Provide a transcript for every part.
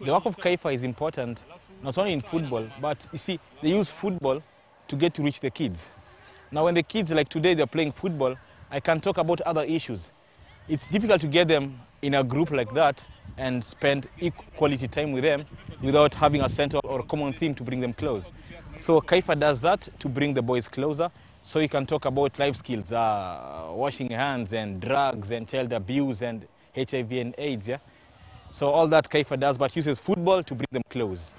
The work of Kaifa is important, not only in football, but you see, they use football to get to reach the kids. Now, when the kids, like today, they're playing football, I can talk about other issues. It's difficult to get them in a group like that and spend quality time with them without having a central or common theme to bring them close. So Kaifa does that to bring the boys closer so you can talk about life skills, uh, washing hands and drugs and child abuse and HIV and AIDS. Yeah? So all that Kaifa does, but uses football to bring them close.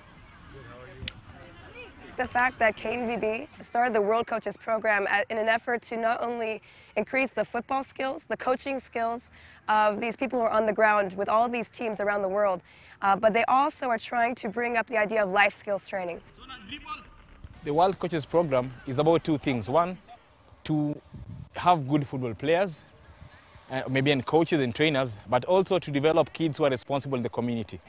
The fact that KNVB started the World Coaches Program in an effort to not only increase the football skills, the coaching skills of these people who are on the ground with all these teams around the world, uh, but they also are trying to bring up the idea of life skills training. The World Coaches Program is about two things. One, to have good football players, uh, maybe and coaches and trainers, but also to develop kids who are responsible in the community.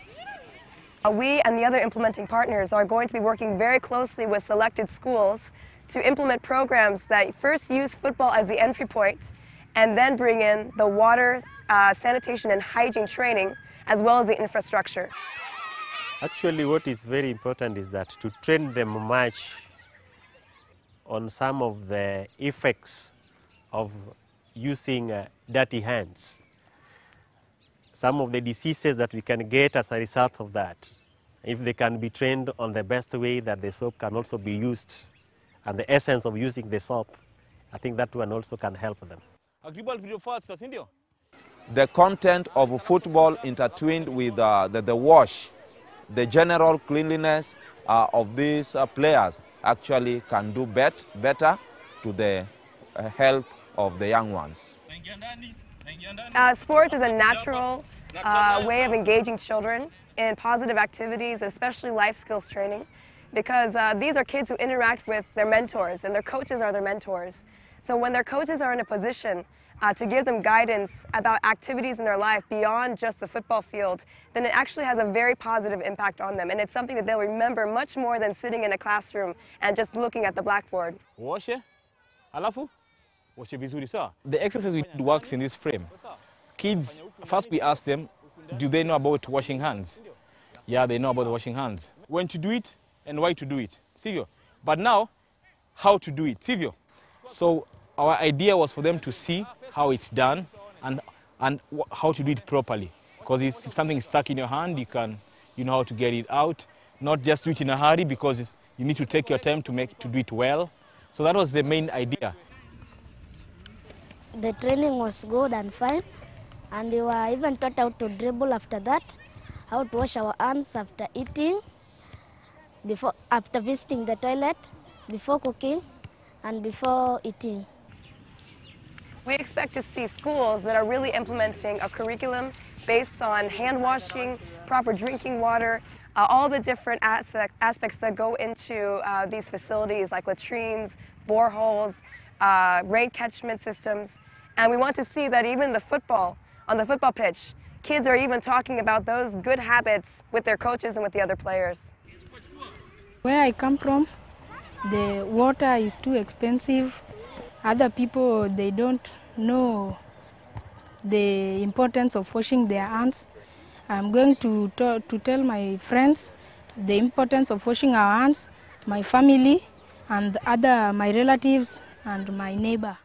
We and the other implementing partners are going to be working very closely with selected schools to implement programs that first use football as the entry point and then bring in the water, uh, sanitation and hygiene training as well as the infrastructure. Actually what is very important is that to train them much on some of the effects of using uh, dirty hands some of the diseases that we can get as a result of that. If they can be trained on the best way that the soap can also be used and the essence of using the soap, I think that one also can help them. The content of football intertwined with uh, the, the wash, the general cleanliness uh, of these uh, players actually can do bet, better to the uh, health of the young ones. Uh, sports is a natural uh, way of engaging children in positive activities, especially life skills training, because uh, these are kids who interact with their mentors and their coaches are their mentors. So when their coaches are in a position uh, to give them guidance about activities in their life beyond just the football field, then it actually has a very positive impact on them. And it's something that they'll remember much more than sitting in a classroom and just looking at the blackboard. alafu The exercise we did works in this frame. Kids, first we ask them, do they know about washing hands? Yeah, they know about washing hands. When to do it and why to do it, Sivyo. But now, how to do it, Sivyo. So our idea was for them to see how it's done and, and how to do it properly. Because if something is stuck in your hand, you can, you know how to get it out. Not just do it in a hurry because you need to take your time to, make, to do it well. So that was the main idea. The training was good and fine and we were even taught how to dribble after that, how to wash our hands after eating, before, after visiting the toilet, before cooking, and before eating. We expect to see schools that are really implementing a curriculum based on hand washing, proper drinking water, uh, all the different aspect, aspects that go into uh, these facilities like latrines, boreholes, uh, catchment systems. And we want to see that even the football on the football pitch. Kids are even talking about those good habits with their coaches and with the other players. Where I come from, the water is too expensive. Other people, they don't know the importance of washing their hands. I'm going to, to tell my friends the importance of washing our hands, my family, and other my relatives and my neighbor.